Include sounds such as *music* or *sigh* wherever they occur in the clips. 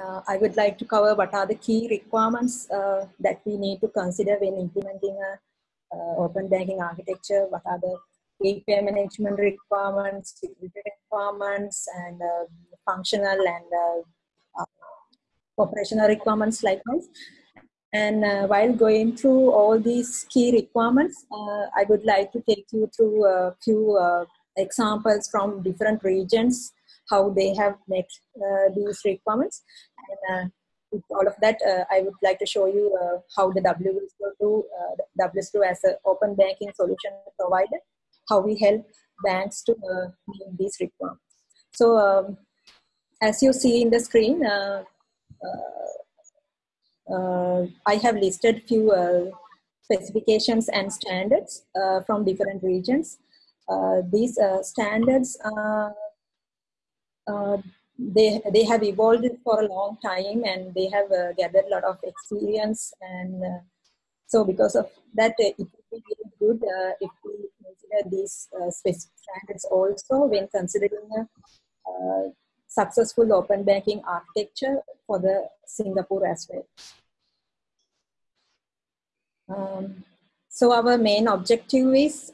uh, I would like to cover what are the key requirements uh, that we need to consider when implementing a uh, open banking architecture. What are the API management requirements, security requirements, and uh, functional and uh, uh, operational requirements likewise. And while going through all these key requirements, I would like to take you through a few examples from different regions how they have met uh, these requirements. And uh, with all of that, uh, I would like to show you how the WSO2, uh, WSO2 as an open banking solution provider, how we help banks to meet these requirements. So um, as you see in the screen, uh, uh, I have listed few uh, specifications and standards from different regions. these standards uh, they they have evolved for a long time and they have uh, gathered a lot of experience and uh, so because of that it would be really good uh, if we consider these uh, specific standards also when considering a successful open banking architecture for the Singapore as well. Um, so our main objective is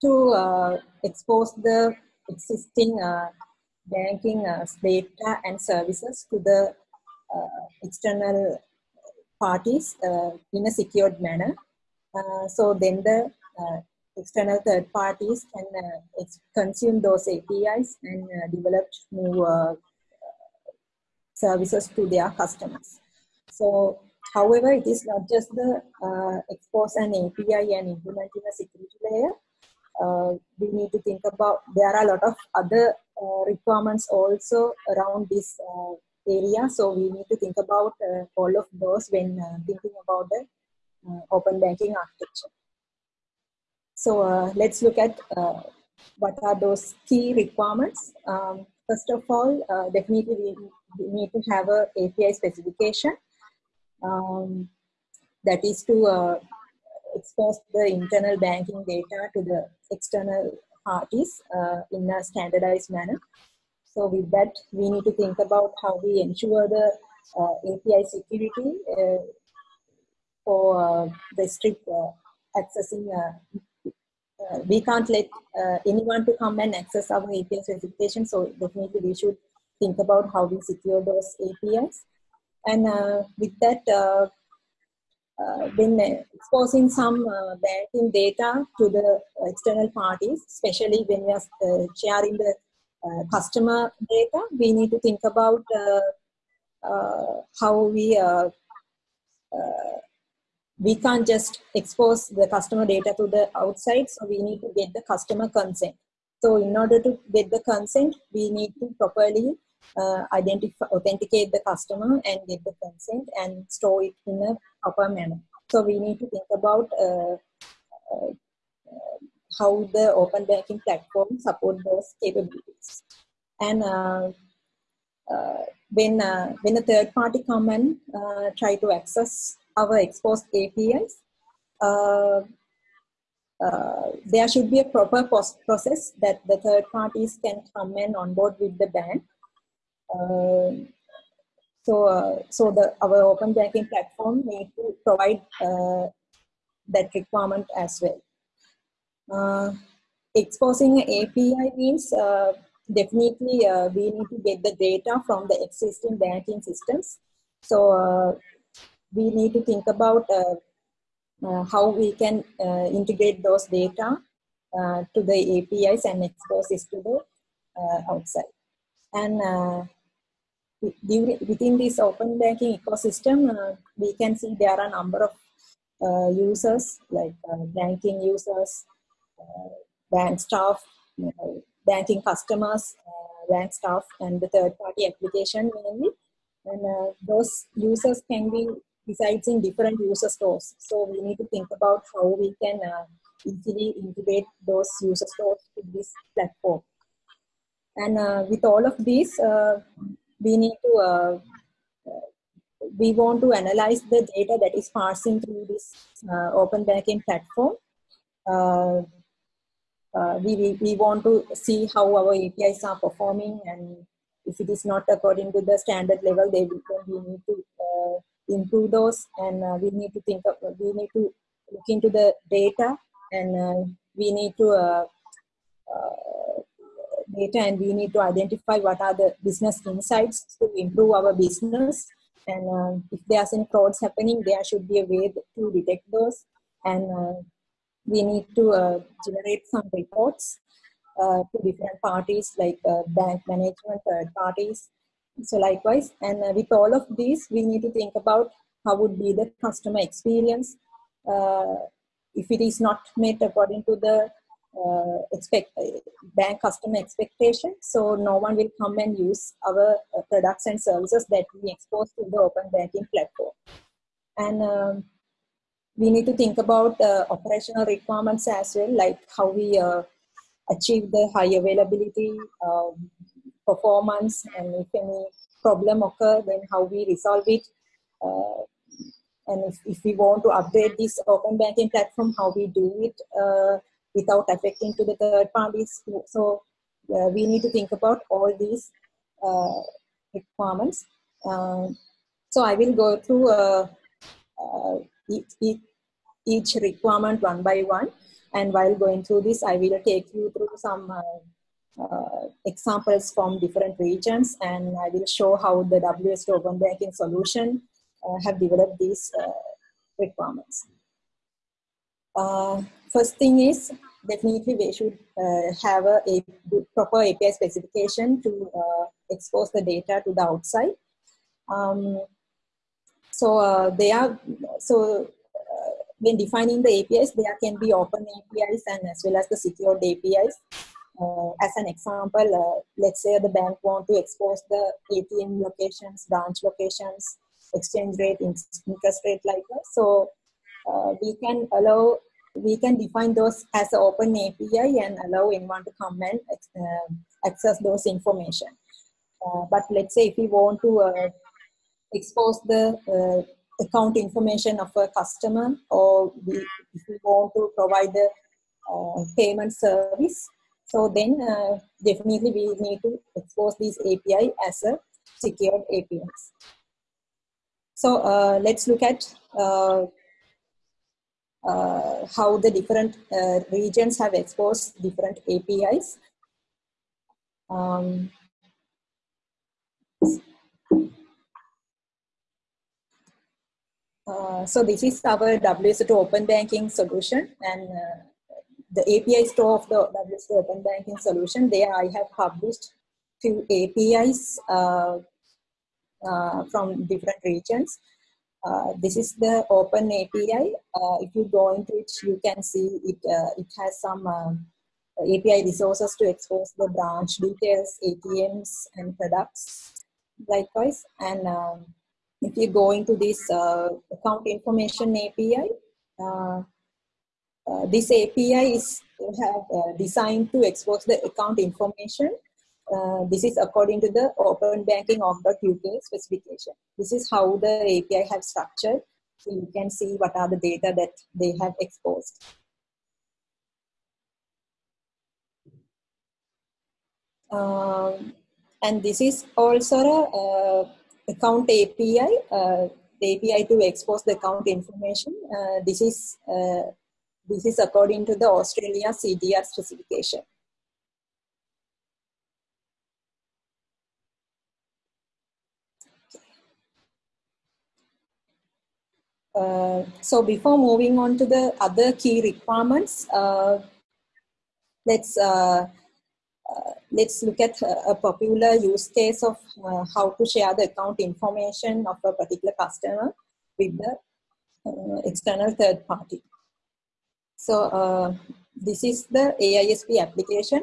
to expose the existing uh, banking uh, data and services to the uh, external parties in a secured manner. so then the external third parties can uh, consume those APIs and uh, develop new uh, services to their customers. So, however, it is not just the expose an API and implementing a security layer, we need to think about there are a lot of other uh, requirements also around this uh, area. So we need to think about uh, all of those when uh, thinking about the uh, open banking architecture. So let's look at what are those key requirements. Um, first of all definitely we, need to have a api specification. Um, that is to expose the internal banking data to the external parties uh, in a standardized manner. So with that, we need to think about how we ensure the uh, API security uh, for uh, the strict uh, accessing. Uh, we can't let anyone to come and access our API specification. So definitely we should think about how we secure those APIs. And with that, uh, exposing some uh, banking data to the external parties, especially when we are uh, sharing the uh, customer data. We need to think about uh, how we we can't just expose the customer data to the outside, so we need to get the customer consent. So in order to get the consent, we need to properly uh, identify, authenticate the customer and get the consent and store it in a proper manner. So we need to think about uh, uh, how the open banking platform support those capabilities. And uh, uh, when uh, when a third party come and try to access our exposed APIs, uh, there should be a proper process that the third parties can come and onboard with the bank so, uh, so the our open banking platform need to provide uh, that requirement as well. exposing API means definitely uh, we need to get the data from the existing banking systems. So uh, we need to think about uh, how we can integrate those data to the APIs and expose this to the outside. And within this open banking ecosystem, uh, we can see there are a number of uh, users like uh, banking users, uh, bank staff, banking customers, uh, bank staff, and the third party application mainly. And uh, those users can be resides in different user stores. So we need to think about how we can easily integrate those user stores to this platform. And with all of these, we need to uh, we want to analyze the data that is passing through this uh, open banking platform. Uh, uh, we, we, we want to see how our APIs are performing and if it is not according to the standard level, they will, we need to uh, improve those and uh, we need to think of, we need to look into the data and uh, we need to uh, uh, data and we need to identify what are the business insights to improve our business and uh, if there's any frauds happening there should be a way to detect those and we need to generate some reports uh, to different parties like uh, bank management, third parties. So likewise, and uh, with all of these, we need to think about how would be the customer experience if it is not met according to the uh, expect bank customer expectation. So no one will come and use our uh, products and services that we expose to the open banking platform. And um, we need to think about uh, operational requirements as well like how we achieve the high availability um, performance and if any problem occur then how we resolve it. Uh, and if, if we want to upgrade this open banking platform how we do it uh, without affecting to the third parties. So uh, we need to think about all these uh, requirements. Um, so i will go through uh, uh, each, each requirement one by one. And while going through this, I will take you through some uh, uh, examples from different regions. And I will show how the WS Open Banking solution have developed these requirements. First thing is definitely we should uh, have a, a proper API specification to expose the data to the outside. Um, so they are so when defining the APIs, there can be open APIs and as well as the secured APIs. Uh, as an example, uh, let's say the bank want to expose the ATM locations, branch locations, exchange rate, interest rate like that. So uh, we can allow, we can define those as an open API and allow anyone to come and uh, access those information. Uh, but let's say if we want to uh, expose the account information of a customer or we, if we want to provide the uh, payment service. So then uh, definitely we need to expose these API as a secured APIs. So uh, let's look at uh, how the different uh, regions have exposed different APIs. Um, Uh, so this is our WSO2 open banking solution and uh, the API store of the WSO2 open banking solution. There I have published few APIs uh, uh, from different regions. Uh, this is the open API. if you go into it, you can see it, it has some API resources to expose the branch details, ATMs and products likewise. And um, if you go into this uh, account information API, uh, uh, this API is have uh, designed to expose the account information. Uh, this is according to the Open Banking Org.uk specification. This is how the API have structured. So you can see what are the data that they have exposed. Um, and this is also a, account API, uh, the API to expose the account information. Uh, this is uh, this is according to the Australia CDR specification. Uh, so before moving on to the other key requirements, uh, let's uh, uh, let's look at a popular use case of uh, how to share the account information of a particular customer with the external third party. So this is the AISP application.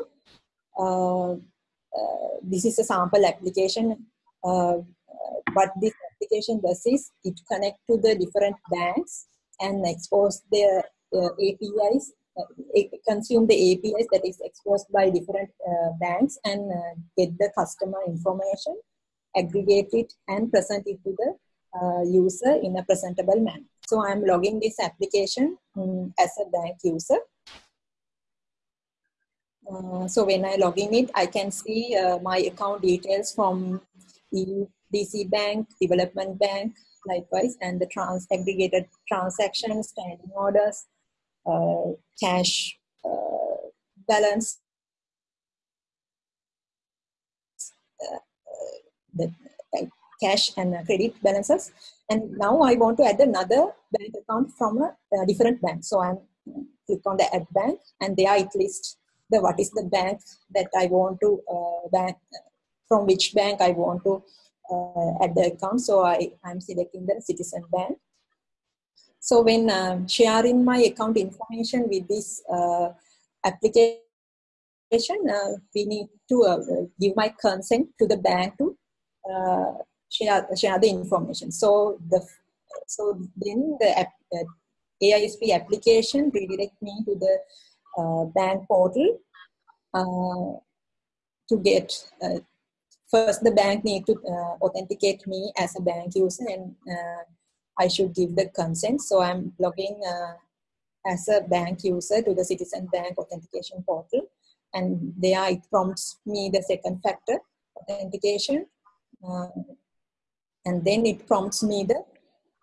This is a sample application. what this application does is it connect to the different banks and expose their APIs uh, consume the APIs that is exposed by different uh, banks and uh, get the customer information, aggregate it and present it to the user in a presentable manner. So I'm logging this application um, as a bank user. Uh, so when I log in it, I can see uh, my account details from DC Bank, Development Bank, likewise, and the trans aggregated transactions, standing orders, uh, cash uh, balance, uh, the cash and credit balances. And now I want to add another bank account from a, different bank. So I'm click on the add bank and there it lists the what is the bank that I want to uh, bank from which bank I want to uh, add the account. So I, I'm selecting the Citizen Bank. So when um, sharing my account information with this uh, application, uh, we need to uh, give my consent to the bank to uh, share, share the information. So the so then the app, uh, AISP application redirect me to the bank portal to get first the bank need to uh, authenticate me as a bank user and uh, I should give the consent. So I'm logging as a bank user to the Citizen Bank authentication portal and there it prompts me the second factor authentication uh, and then it prompts me the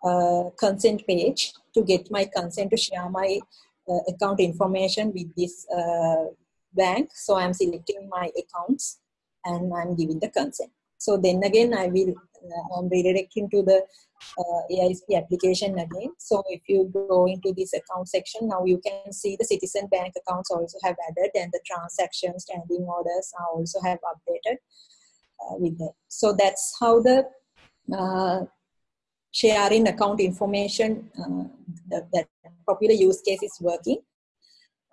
uh, consent page to get my consent to share my uh, account information with this uh, bank. So I'm selecting my accounts and I'm giving the consent. So then again, I will uh, I'm redirecting to the uh, AISP application again. So if you go into this account section, now you can see the Citizen Bank accounts also have added and the transactions, standing orders are also have updated uh, with that. So that's how the uh, sharing account information uh, that, that, popular use case is working.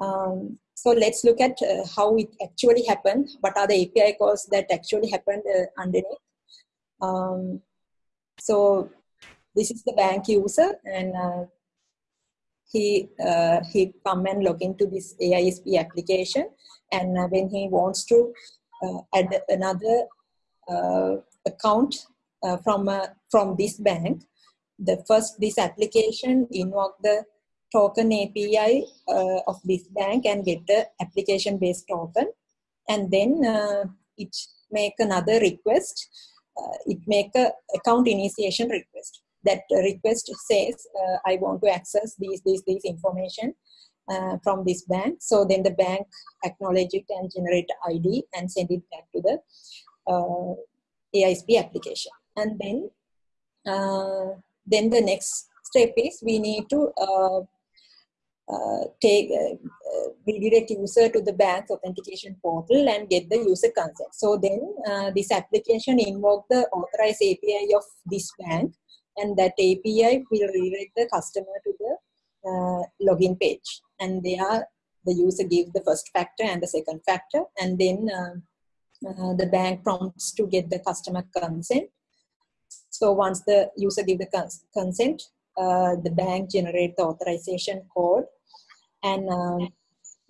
Um, so let's look at uh, how it actually happened. What are the API calls that actually happened uh, underneath? Um, so this is the bank user and uh, he uh, he come and log into this AISP application and uh, when he wants to add another account uh, from uh, from this bank the first this application invoke the token api uh, of this bank and get the application based token. And then uh, it make another request uh, it make a account initiation request. That request says uh, i want to access these these these information from this bank. So then the bank acknowledge it and generate id and send it back to the aisp application. And then uh, then the next step is we need to uh, uh, take uh, uh, redirect user to the bank's authentication portal and get the user consent. So then uh, this application invoke the authorized API of this bank and that API will redirect the customer to the uh, login page. And there the user gives the first factor and the second factor. And then uh, the bank prompts to get the customer consent. So once the user give the cons consent, uh, the bank generate the authorization code and um,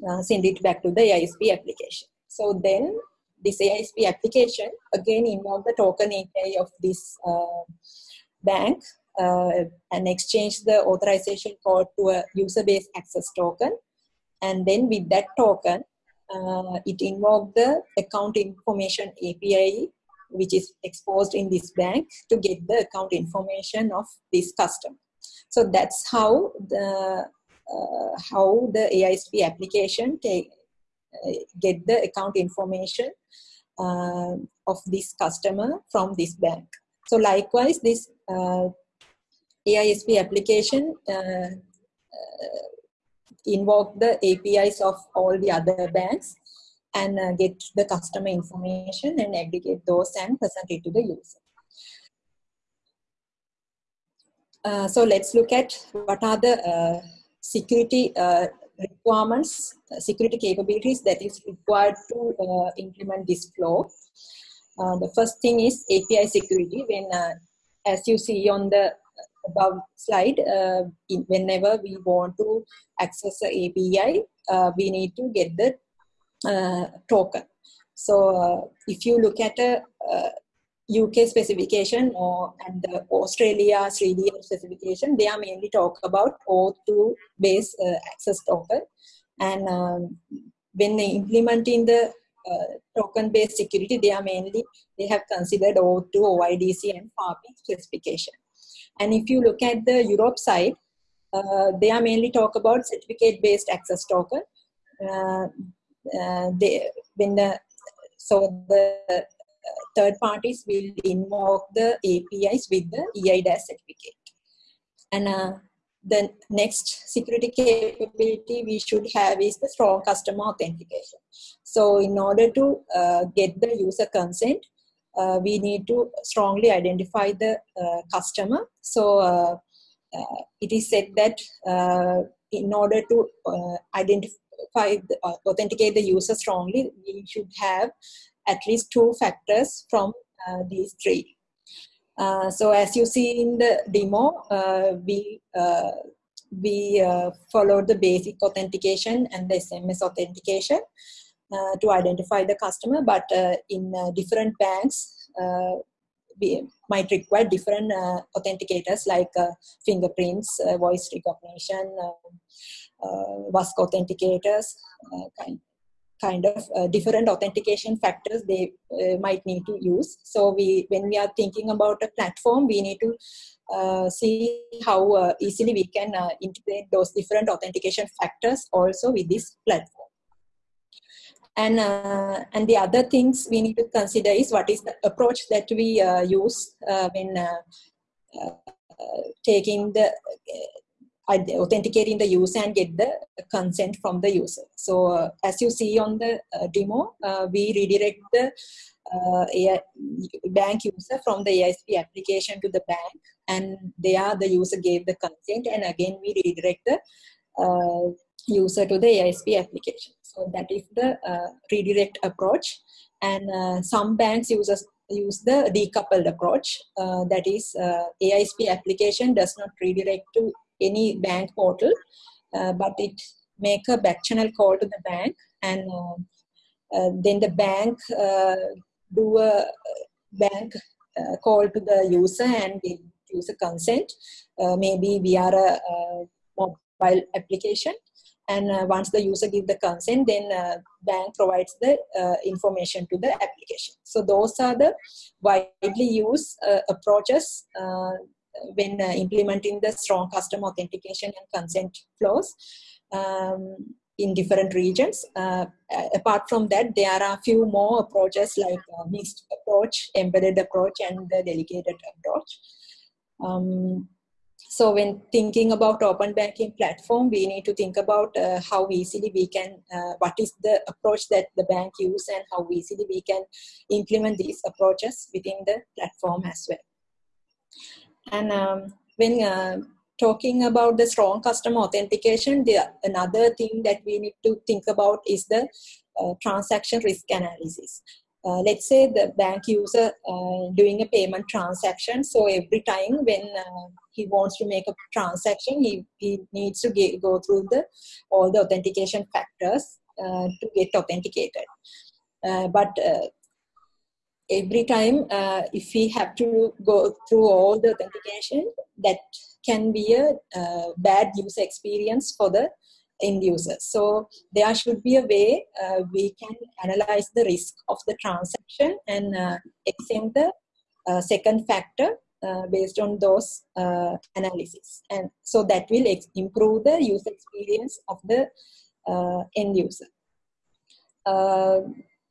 uh, send it back to the AISP application. So then this AISP application again involve the token API of this uh, bank uh, and exchange the authorization code to a user-based access token. And then with that token, uh, it invoke the account information API which is exposed in this bank to get the account information of this customer. So that's how the how the AISP application take, uh, get the account information uh, of this customer from this bank. So likewise, this uh, AISP application uh, uh, invoke the APIs of all the other banks and uh, get the customer information and aggregate those and present it to the user. Uh, so let's look at what are the uh, security uh, requirements, uh, security capabilities that is required to uh, implement this flow. the first thing is API security. When, as you see on the above slide, in, whenever we want to access the API, we need to get the uh, token. So uh, if you look at a UK uh, specification or and the Australia CDR specification, they are mainly talk about O2 based access token. And um, when they implementing the uh, token-based security, they are mainly, they have considered O2, OIDC and FAPI specification. And if you look at the Europe side, uh, they are mainly talk about certificate-based access token. Uh, uh, they, when the, so the uh, third parties will invoke the APIs with the EIDAS certificate. And uh, the next security capability we should have is the strong customer authentication. So in order to uh, get the user consent, uh, we need to strongly identify the uh, customer. So uh, uh, it is said that in order to identify, the, authenticate the user strongly, we should have at least two factors from these three. Uh, so as you see in the demo, uh, we uh, we followed the basic authentication and the SMS authentication to identify the customer. But in different banks, we might require different uh, authenticators like uh, fingerprints, uh, voice recognition, WASC authenticators, kind, kind of uh, different authentication factors they uh, might need to use. So we, when we are thinking about a platform, we need to uh, see how uh, easily we can uh, integrate those different authentication factors also with this platform. And, uh, and the other things we need to consider is what is the approach that we use when taking the authenticating the user and get the consent from the user. So uh, as you see on the uh, demo, uh, we redirect the uh, AI, bank user from the AISP application to the bank and there the user gave the consent and again we redirect the uh, user to the AISP application. So that is the uh, redirect approach and some banks uses use the decoupled approach that is AISP application does not redirect to any bank portal, uh, but it make a back channel call to the bank and uh, uh, then the bank do a bank call to the user and give user consent, maybe via a, mobile application and uh, once the user give the consent then uh, bank provides the uh, information to the application. So those are the widely used approaches when uh, implementing the strong customer authentication and consent flows um, in different regions. Uh, apart from that, there are a few more approaches like uh, mixed approach, embedded approach, and the delegated approach. Um, so when thinking about open banking platform, we need to think about uh, how easily we can, uh, what is the approach that the bank use and how easily we can implement these approaches within the platform as well. And um, when uh, talking about the strong customer authentication, the, another thing that we need to think about is the uh, transaction risk analysis. Uh, let's say the bank user uh, doing a payment transaction. So every time when uh, he wants to make a transaction, he, he needs to get, go through the all the authentication factors uh, to get authenticated. Uh, but uh, every time uh, if we have to go through all the authentication that can be a uh, bad user experience for the end user. So there should be a way uh, we can analyze the risk of the transaction and uh, exempt the uh, second factor uh, based on those analysis. And so that will improve the user experience of the end user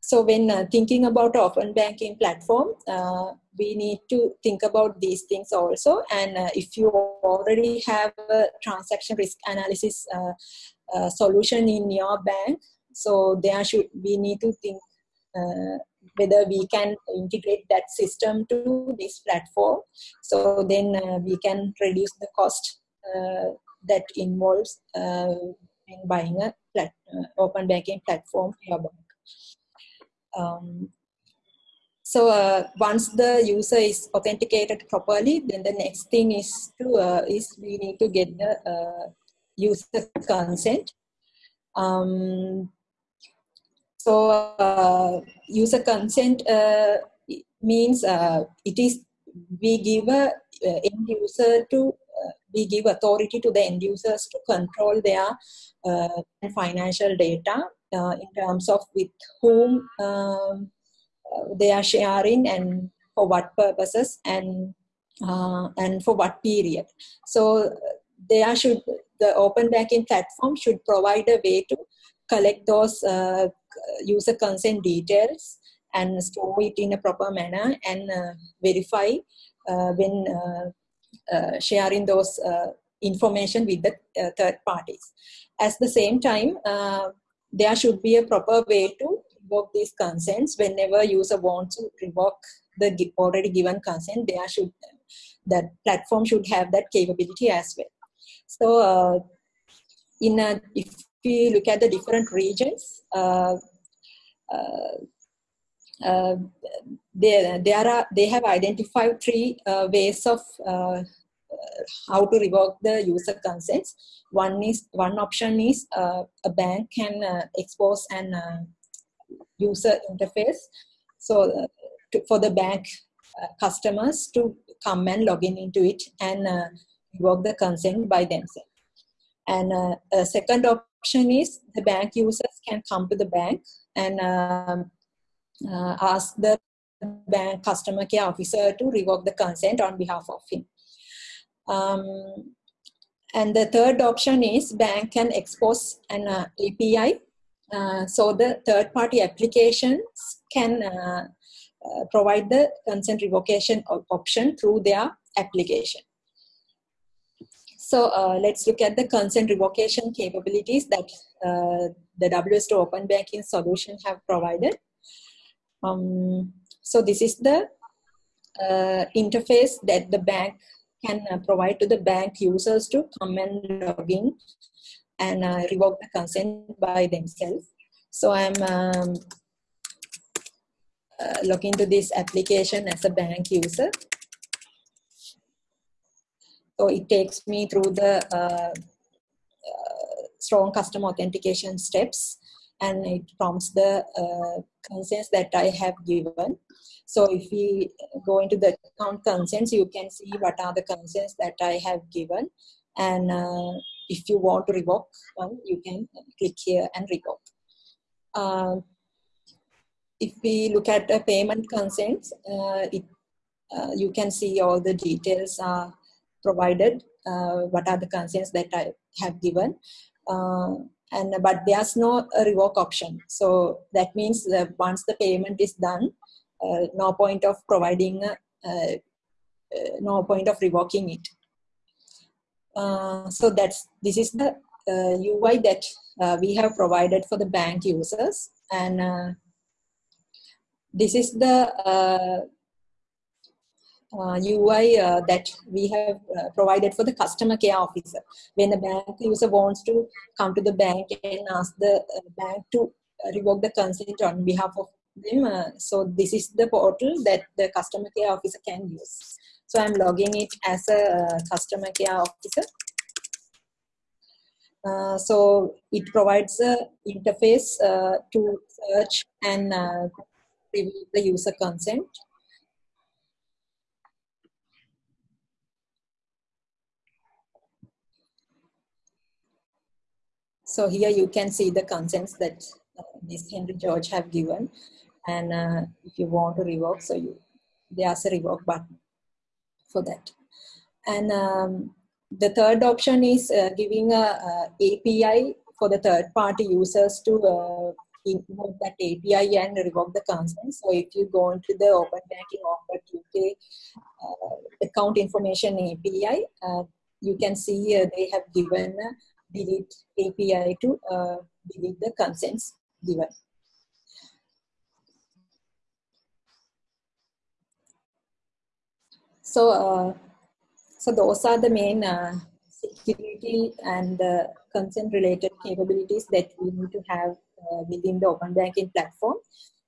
so when uh, thinking about open banking platform, uh, we need to think about these things also. And uh, if you already have a transaction risk analysis uh, uh, solution in your bank, so there should we need to think uh, whether we can integrate that system to this platform. So then we can reduce the cost that involves in buying a plat- open banking platform for your bank. Um, so uh, once the user is authenticated properly, then the next thing is to uh, is we need to get the uh, user consent. Um, so uh, user consent uh, means uh, it is we give a end user to we give authority to the end users to control their financial data uh, in terms of with whom um, uh, they are sharing and for what purposes and uh, and for what period. So there should the open banking platform should provide a way to collect those uh, user consent details and store it in a proper manner and uh, verify uh, when sharing those information with the third parties. At the same time, there should be a proper way to revoke these consents. Whenever user wants to revoke the already given consent there should that platform should have that capability as well. So uh, in a, if we look at the different regions uh, uh, uh there, there are they have identified three uh, ways of uh, how to revoke the user consents. One is one option is uh, a bank can uh, expose an uh, user interface, so to, for the bank customers to come and log in into it and revoke the consent by themselves. And uh, a second option is the bank users can come to the bank and um, uh, ask the bank customer care officer to revoke the consent on behalf of him. Um, and the third option is bank can expose an uh, API. Uh, so the third party applications can uh, uh, provide the consent revocation option through their application. So uh, let's look at the consent revocation capabilities that uh, the WSO Open Banking solution have provided. Um, so this is the interface that the bank can uh, provide to the bank users to come and log in and uh, revoke the consent by themselves. So I'm um, uh, looking to this application as a bank user. So it takes me through the strong custom authentication steps and it prompts the uh, consents that I have given. So if we go into the account consents, you can see what are the consents that I have given. And uh, if you want to revoke one, you can click here and revoke. Uh, if we look at the payment consents, uh, it, uh, you can see all the details are provided, uh, what are the consents that I have given. Uh, and but there's no revoke option. So that means that once the payment is done, uh, no point of providing, uh, uh, no point of revoking it. so that's this is the UI that we have provided for the bank users, and this is the uh, UI uh, that we have uh, provided for the customer care officer. When a bank user wants to come to the bank and ask the bank to revoke the consent on behalf of them. Uh, so this is the portal that the customer care officer can use. So I'm logging it as a uh, customer care officer. Uh, so it provides a interface uh, to search and uh, the user consent. So here you can see the consents that uh, Ms. Henry George have given and uh, if you want to revoke so you there's a revoke button for that and um, the third option is uh, giving a, a, API for the third party users to uh, invoke that API and revoke the consent. So if you go into the Open Banking Offer UK uh, account information API, uh, you can see they have given delete API to delete the consents given. So, uh, so those are the main uh, security and uh, consent related capabilities that we need to have uh, within the open banking platform.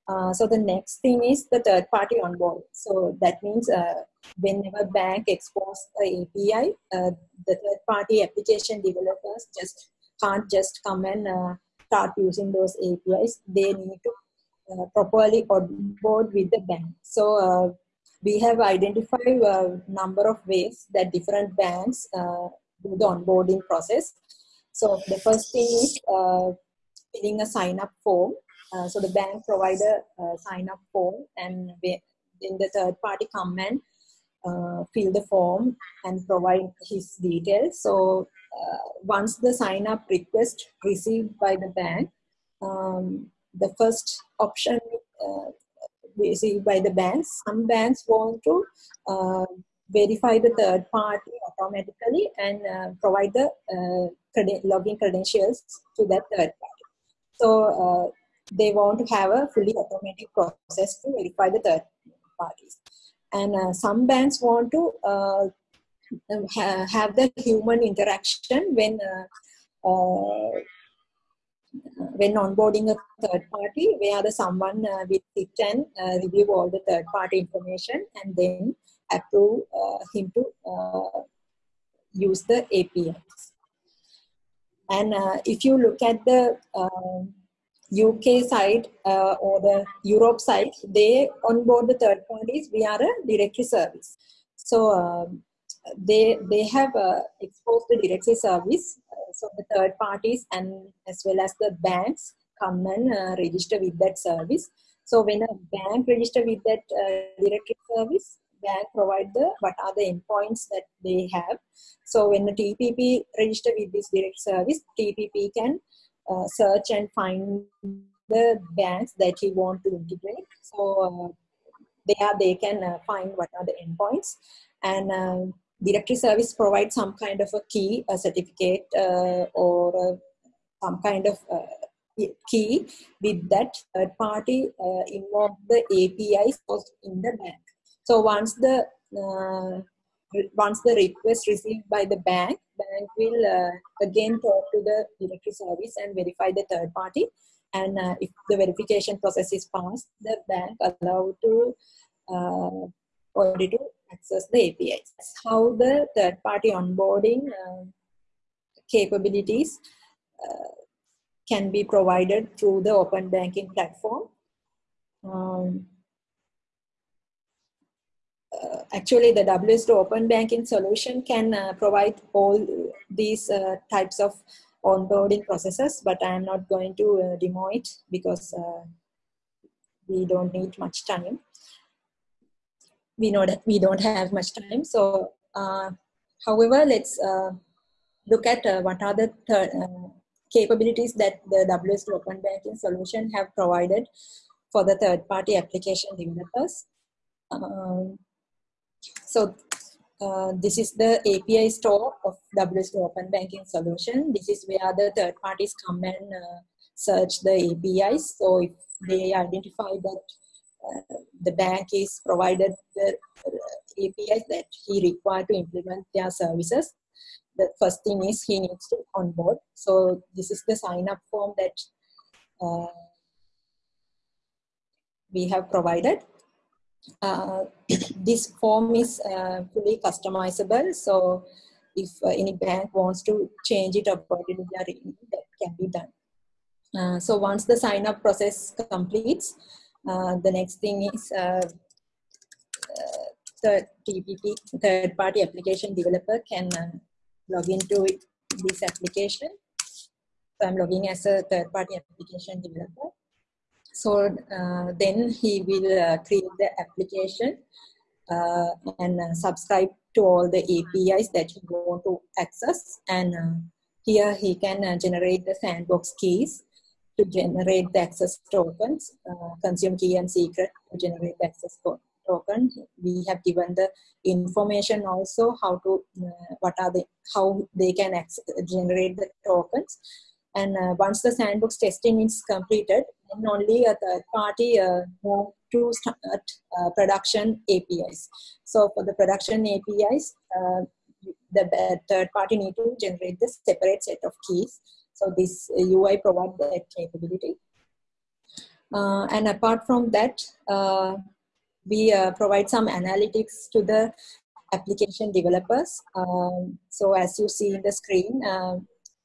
Uh, so the next thing is the third party onboard. So that means uh, whenever bank exposes the API, uh, the third party application developers just can't just come and start using those APIs. They need to properly onboard with the bank. So we have identified a number of ways that different banks uh, do the onboarding process. So the first thing is uh, filling a sign up form. Uh, so the bank provide a, a sign up form and in the third party come and uh, fill the form and provide his details. So uh, once the sign up request received by the bank, um, the first option uh, received by the banks, some banks want to uh, verify the third party automatically and uh, provide the uh, login credentials to that third party. So they want to have a fully automatic process to verify the third parties. And uh, some banks want to uh, ha have the human interaction when uh, uh, when onboarding a third party, where the someone uh, will sit and uh, review all the third party information and then approve him to use the APIs. And if you look at the um, UK side uh, or the Europe side, they onboard the third parties We are a directory service. So um, they they have uh, exposed the directory service. Uh, so the third parties and as well as the banks come and uh, register with that service. So when a bank register with that uh, directory service, bank provide the what are the endpoints that they have. So when the TPP register with this direct service, TPP can uh, search and find the banks that he want to integrate. So uh, there they can uh, find what are the endpoints and um, directory service provides some kind of a key, a certificate or some kind of key with that third party uh, involve the APIs in the bank. So once the uh, once the request received by the bank, bank will uh, again talk to the directory service and verify the third party. And uh, if the verification process is passed, the bank allowed to uh, already to access the APIs. That's how the third party onboarding uh, capabilities uh, can be provided through the open banking platform. Um, uh, actually the WSO open banking solution can uh, provide all these uh, types of onboarding processes, but I am not going to uh, demo it because uh, we don't need much time. We know that we don't have much time. So, however, let's look at what are the capabilities that the WSO open banking solution have provided for the third party application developers. Um, so uh, this is the API store of WSO Open Banking Solution. This is where the third parties come and uh, search the APIs. So if they identify that uh, the bank is provided the uh, APIs that he required to implement their services, the first thing is he needs to onboard. So this is the sign up form that uh, we have provided uh, this form is uh, fully customizable. So if uh, any bank wants to change it to their that can be done. Uh, so once the sign up process completes, uh, the next thing is the TPP, third party application developer can log into this application. So I'm logging as a third party application developer. So uh, then he will uh, create the application uh, and uh, subscribe to all the APIs that he want to access. And uh, here he can uh, generate the sandbox keys to generate the access tokens, consume key and secret to generate the access token. We have given the information also how to, what are the, how they can generate the tokens. And once the sandbox testing is completed, then only a third party uh, move to start uh, production APIs. So for the production APIs, uh, the third party need to generate the separate set of keys. So this UI provides that capability. Uh, and apart from that, uh, we uh, provide some analytics to the application developers. Um, so as you see in the screen,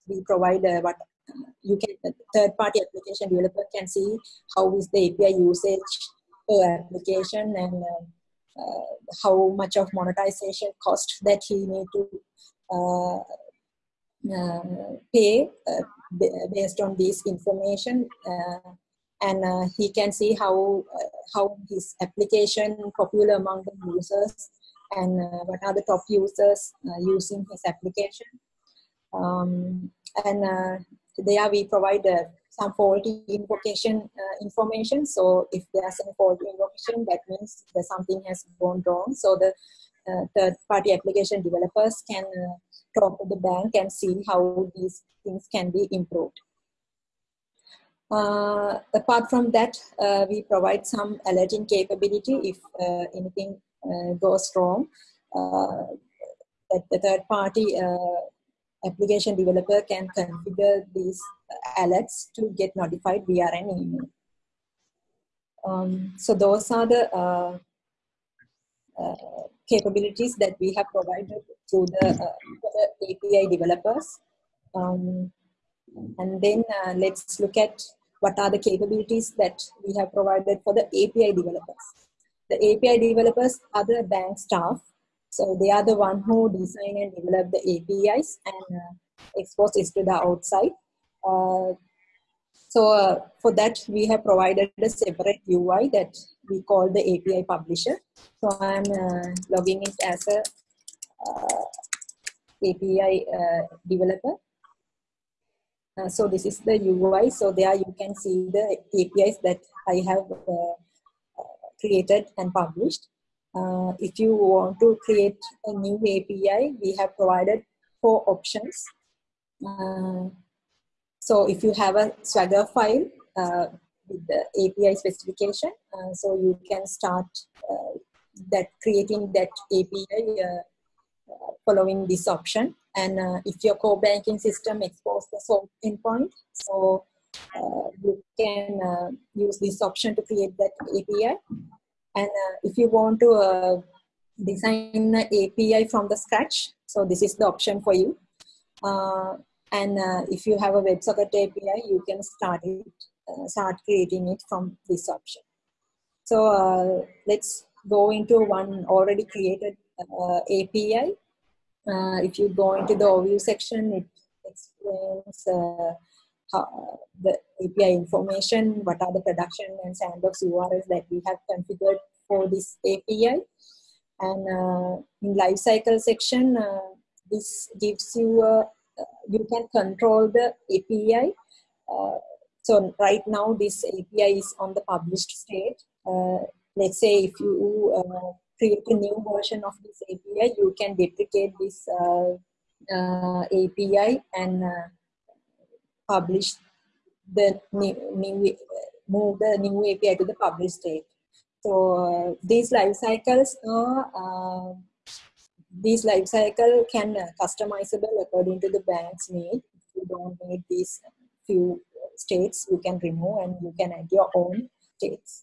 we provide what you can the third party application developer can see how is the API usage per application and uh, uh, how much of monetization cost that he need to uh, uh, pay uh, based on this information uh, and he can see how how his application popular among the users and what are the top users using his application. Um, and there we provide some faulty invocation uh, information. So if there's any faulty invocation, that means that something has gone wrong. So the uh, third party application developers can uh, talk to the bank and see how these things can be improved. Uh, apart from that, uh, we provide some alerting capability if uh, anything goes wrong. that the third party application developer can configure these alerts to get notified via an email. Um, so those are the uh, uh, capabilities that we have provided to the, uh, the API developers. Um, and then uh, let's look at what are the capabilities that we have provided for the API developers. The API developers are the bank staff so they are the one who design and develop the APIs and uh, expose it to the outside. Uh, so uh, for that, we have provided a separate UI that we call the API publisher. So I'm uh, logging in as a uh, API uh, developer. so this is the UI. So there you can see the APIs that I have created and published. Uh, if you want to create a new API, we have provided four options. Uh, so if you have a Swagger file uh, with the API specification, uh, so you can start uh, that creating that API following this option. And if your core banking system exposes the SOAP endpoint, so you can use this option to create that API. And uh, if you want to uh, design an API from the scratch, so this is the option for you. Uh, and uh, if you have a WebSocket API, you can start it, uh, start creating it from this option. So uh, let's go into one already created API. if you go into the overview section, it explains how, the API information, what are the production and sandbox URLs that we have configured for this API. And uh, in lifecycle section, uh, this gives you, uh, you can control the API. Uh, so right now this API is on the published state. Uh, let's say if you uh, create a new version of this API, you can deprecate this API and publish the new, new move the new API to the published state. So these life cycles are uh, these life cycle can customizable according to the bank's need. If you don't need these few states, you can remove and you can add your own states.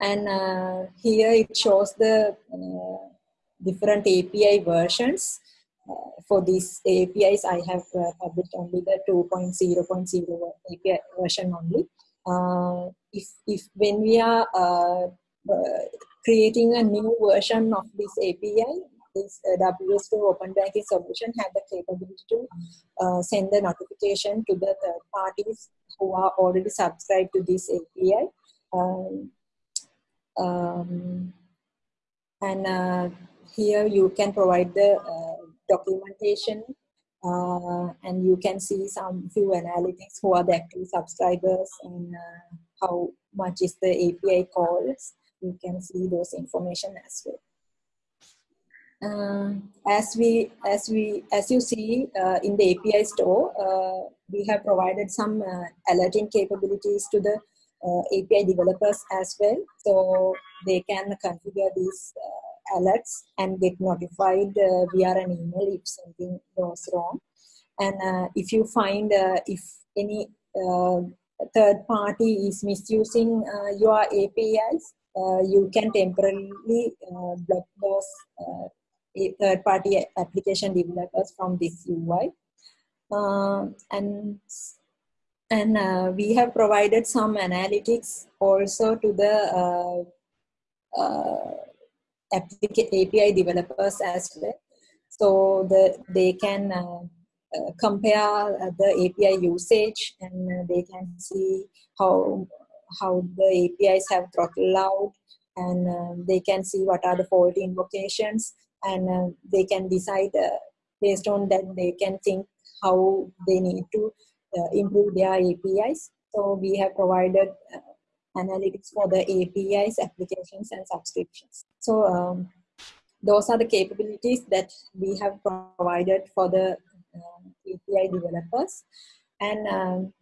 And uh, here it shows the uh, different API versions for these APIs, I have uh, published only the 2.0.0 API version only. Uh, if, if when we are creating a new version of this API, this uh, WSO2 Open Banking solution have the capability to uh, send the notification to the third parties who are already subscribed to this API. Um, um, and uh, here you can provide the documentation uh, and you can see some few analytics who are the active subscribers and uh, how much is the API calls. You can see those information as well. Uh, as we as we as you see uh, in the API store, uh, we have provided some uh, alerting capabilities to the API developers as well, so they can configure these alerts and get notified uh, via an email if something goes wrong. And uh, if you find uh, if any uh, third party is misusing uh, your APIs, uh, you can temporarily block those third party application developers from this UI. and and we have provided some analytics also to the API developers as well. So the, they can uh, uh, compare uh, the API usage and uh, they can see how how the APIs have throttled out and um, they can see what are the fault invocations and uh, they can decide uh, based on that they can think how they need to improve their APIs. So we have provided analytics for the APIs, applications, and subscriptions. So um, those are the capabilities that we have provided for the uh, API developers. And um,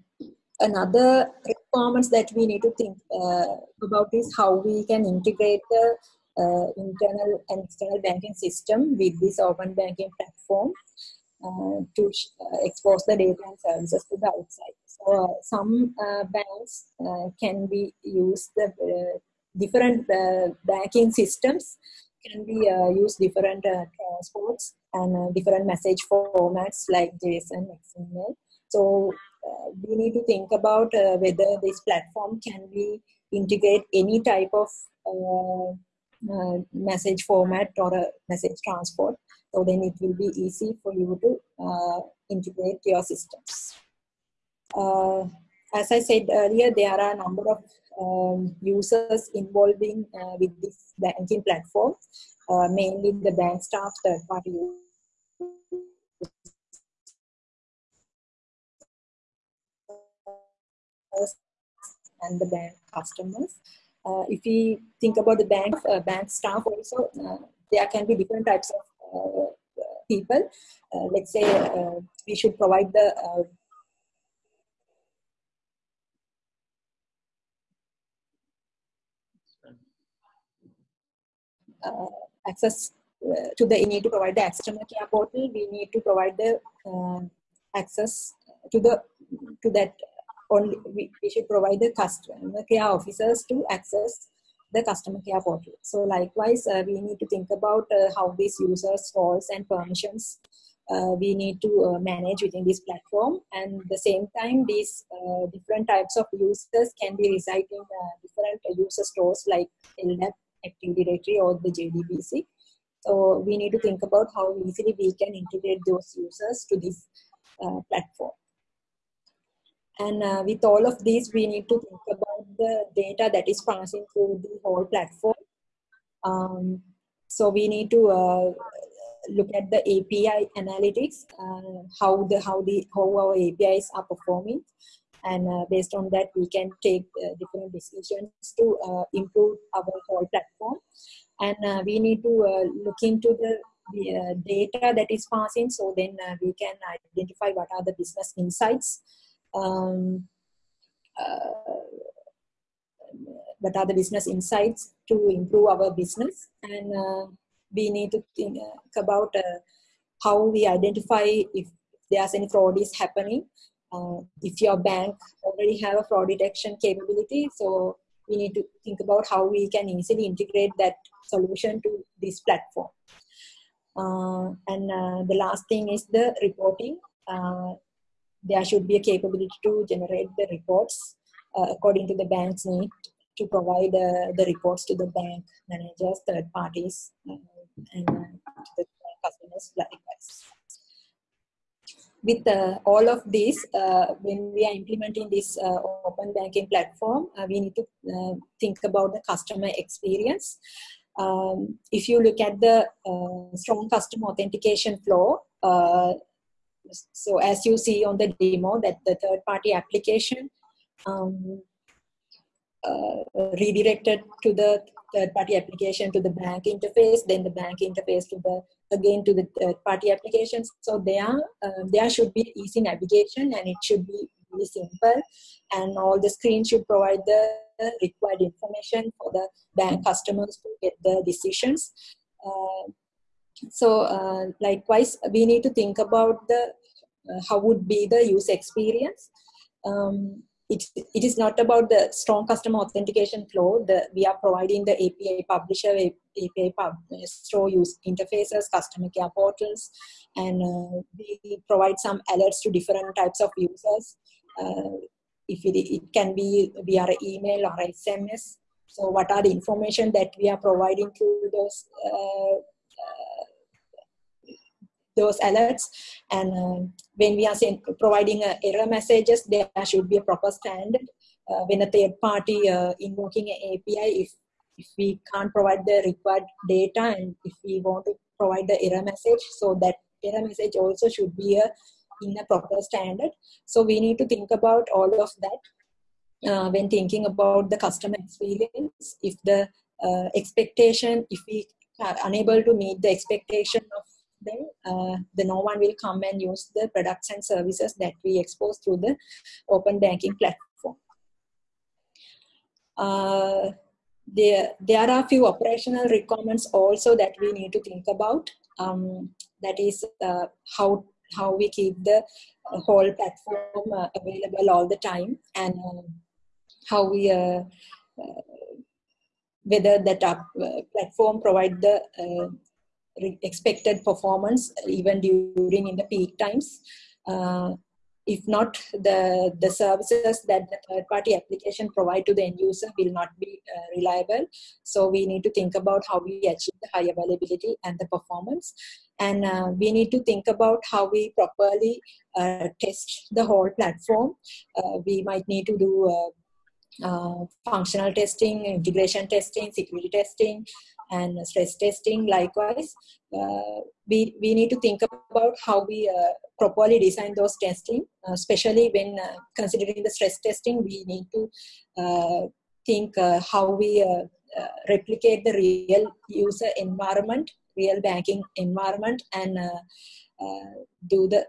another requirements that we need to think uh, about is how we can integrate the uh, internal and external banking system with this open banking platform uh, to uh, expose the data and services to the outside. So uh, some uh, banks can be used the different banking systems can be uh, use different uh, transports and uh, different message formats like JSON, XML. So we need to think about whether this platform can be integrate any type of message format or a message transport. So then it will be easy for you to integrate your systems. Uh, as I said earlier, there are a number of um, users involving uh, with this banking platform, uh, mainly the bank staff, third party and the bank customers. Uh, if we think about the bank, uh, bank staff also, uh, there can be different types of people. let's say we should provide the uh, access uh, to the, we need to provide the customer care portal. We need to provide the uh, access to the to that only we, we should provide the customer care officers to access the customer care portal. So likewise, uh, we need to think about uh, how these users' roles and permissions uh, we need to uh, manage within this platform. And the same time, these different types of users can be residing different user stores like LDAP Active Directory or the JDBC. So we need to think about how easily we can integrate those users to this uh, platform. And uh, with all of these, we need to think about the data that is passing through the whole platform. Um, so we need to uh, look at the API analytics, uh, how the how the how our APIs are performing, and uh, based on that we can take uh, different decisions to uh, improve our whole platform. And uh, we need to uh, look into the, uh, data that is passing. So then we can identify what are the business insights. Um, what are the business insights to improve our business. And we need to think about how we identify if there's any fraud is happening uh, if your bank already have a fraud detection capability, so we need to think about how we can easily integrate that solution to this platform. Uh, and uh, the last thing is the reporting. Uh, there should be a capability to generate the reports uh, according to the bank's need to provide uh, the reports to the bank managers, third parties, and to the customers likewise with uh, all of these, uh, when we are implementing this uh, open banking platform, uh, we need to uh, think about the customer experience. Um, if you look at the uh, strong customer authentication flow, so as you see on the demo that the third party application um, redirected to the third party application to the bank interface, then the bank interface to the again to the third party applications. So there, uh, there should be easy navigation and it should be really simple and all the screens should provide the required information for the bank customers to get the decisions. Uh, so uh, likewise, we need to think about the uh, how would be the user experience. Um, it, it is not about the strong customer authentication flow. The, we are providing the API publisher, API pub, store use interfaces, customer care portals, and uh, we provide some alerts to different types of users. Uh, if it, it can be via email or SMS. So what are the information that we are providing to those uh, uh those alerts. And uh, when we are saying, providing uh, error messages, there should be a proper standard. Uh, when a third party uh, invoking an API, if if we can't provide the required data and if we want to provide the error message, so that error message also should be a in a proper standard. So we need to think about all of that uh, when thinking about the customer experience. If the uh, expectation, if we are unable to meet the expectation of them, uh, the no one will come and use the products and services that we expose through the open banking platform. Uh, there, there are a few operational requirements also that we need to think about. Um, that is uh, how how we keep the whole platform uh, available all the time and um, how we uh, uh, whether that uh, platform provide the uh, expected performance even during in the peak times. Uh, if not the the services that the third party application provide to the end user will not be uh, reliable. So we need to think about how we achieve the high availability and the performance. And uh, we need to think about how we properly uh, test the whole platform. Uh, we might need to do uh, functional testing integration testing security testing and stress testing likewise. Uh, we, we need to think about how we uh, properly design those testing uh, especially when uh, considering the stress testing we need to uh, think uh, how we replicate the real user environment real banking environment and do the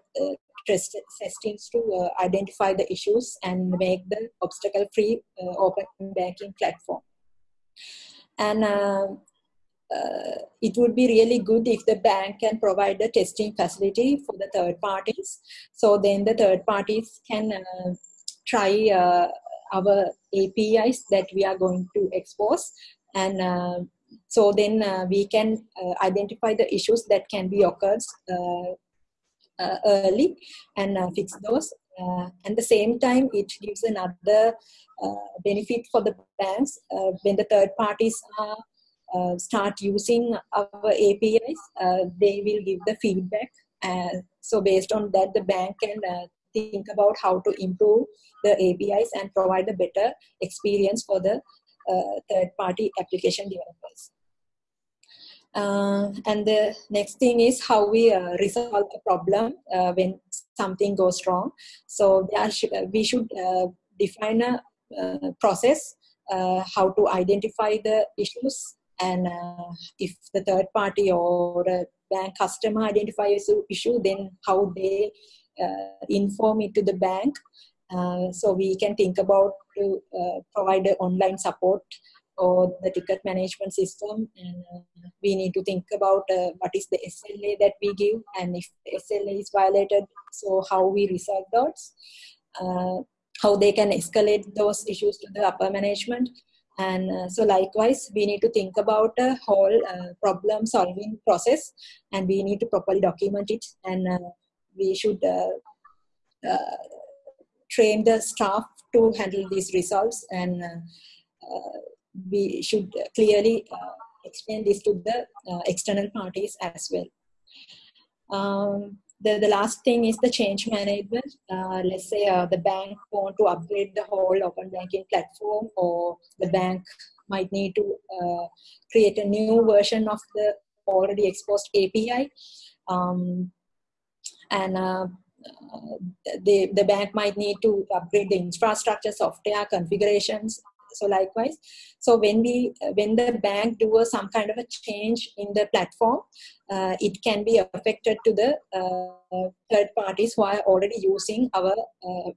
test testings to identify the issues and make the obstacle free open banking platform. And uh, it would be really good if the bank can provide a testing facility for the third parties. So then the third parties can uh, try uh, our APIs that we are going to expose. And uh, so then uh, we can uh, identify the issues that can be occurred early and fix those. And the same time, it gives another benefit for the banks when the third parties are uh, start using our APIs, uh, they will give the feedback. Uh, so based on that, the bank can uh, think about how to improve the APIs and provide a better experience for the third-party application developers. And the next thing is how we resolve the problem when something goes wrong. So sh we should define a process how to identify the issues and uh, if the third party or a bank customer identifies an issue then how they uh, inform it to the bank. Uh, so we can think about to uh, provide online support or the ticket management system. And uh, we need to think about uh, what is the sla that we give and if sla is violated so how we resolve those. How they can escalate those issues to the upper management and uh, so likewise we need to think about a whole uh, problem solving process and we need to properly document it. And uh, we should uh, uh, train the staff to handle these results. And uh, we should clearly explain this to the external parties as well. Um, the, the last thing is the change management. Uh, let's say uh, the bank want to upgrade the whole open banking platform or the bank might need to uh, create a new version of the already exposed API. Um, and uh, the, the bank might need to upgrade the infrastructure, software configurations, so likewise so when we when the bank do a, some kind of a change in the platform uh, it can be affected to the uh, third parties who are already using our uh,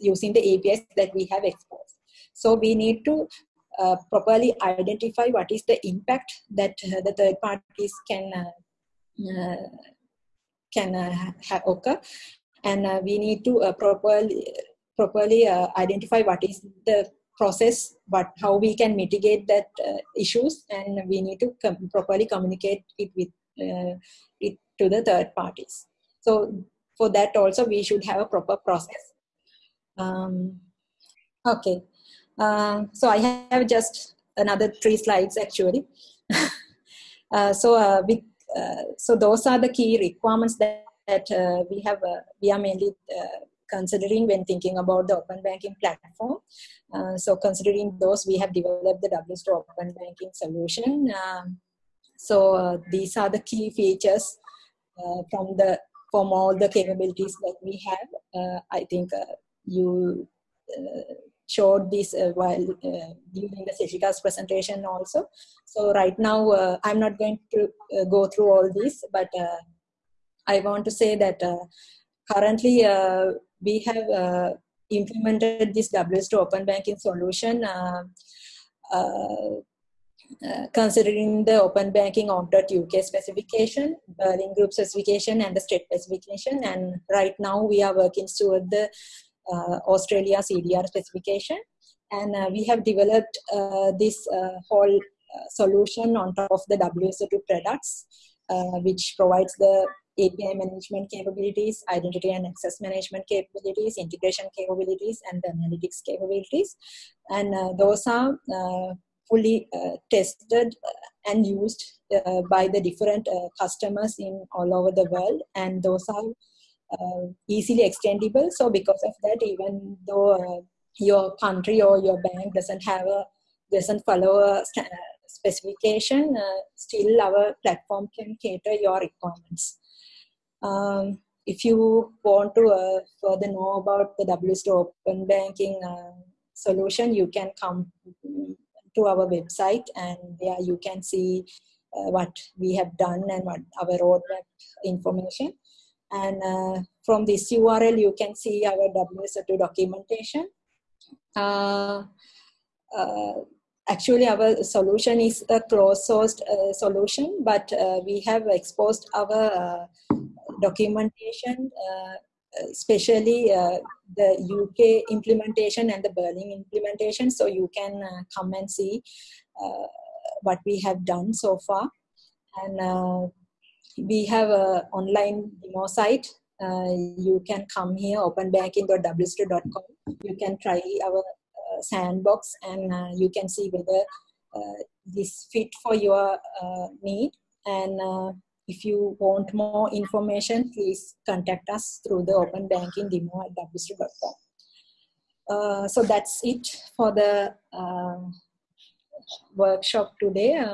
using the apis that we have exposed. So we need to uh, properly identify what is the impact that uh, the third parties can uh, can have occur. And we need to properly properly identify what is the process but how we can mitigate that uh, issues and we need to com- properly communicate it with uh, it to the third parties. So for that also we should have a proper process. Um, okay. Uh, so i have just another three slides actually. *laughs* Uh, so uh, we uh, so those are the key requirements that, that we have we are mainly considering when thinking about the open banking platform. Uh, so considering those, we have developed the WSO open banking solution. Um, so uh, these are the key features uh, from the from all the capabilities that we have. I think you showed this uh, while uh, during the Seshika's presentation also. So right now, uh, I'm not going to go through all this, but I want to say that currently we have implemented this WSO open banking solution uh, considering the open banking org.uk specification, Berlin group specification, and the STET specification. And right now we are working toward the uh, Australia CDR specification. And uh, we have developed uh, this whole solution on top of the WSO2 products, which provides the API management capabilities, identity and access management capabilities, integration capabilities, and the analytics capabilities. And uh, those are uh, fully uh, tested and used by the different customers in all over the world. And those are uh, easily extendable. So because of that, even though uh, your country or your bank doesn't have a doesn't follow a specification, uh, still our platform can cater your requirements. Um, if you want to uh, further know about the WSO Open Banking uh, solution, you can come to our website and there you can see uh, what we have done and what our roadmap information. And uh, from this URL, you can see our WSO2 documentation. Uh, uh, actually, our solution is a closed-sourced uh, solution, but uh, we have exposed our uh, documentation, especially the UK implementation and the Berlin implementation. So you can come and see what we have done so far. And we have an online demo site. Uh, you can come here, openbanking.wso2.com. You can try our uh, sandbox and uh, you can see whether uh, this fit for your uh, need. And uh, if you want more information, please contact us through the open banking demo at wso2.com. so that's it for the workshop today.